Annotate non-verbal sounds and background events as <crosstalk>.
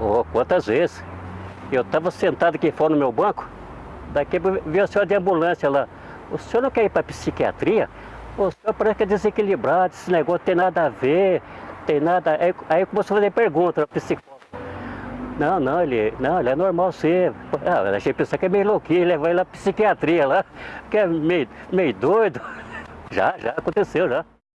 Oh, quantas vezes? Eu estava sentado aqui fora no meu banco, daqui veio a senhora de ambulância lá. O senhor não quer ir para psiquiatria? O senhor parece que é desequilibrado, esse negócio tem nada a ver, tem nada... Aí, aí começou a fazer pergunta para psicólogo. Não, não, ele, não, ele é normal ser Ah, gente achei pensar que é meio louquinho, levar ele lá psiquiatria lá, que é meio, meio doido. <laughs> Já, já aconteceu já.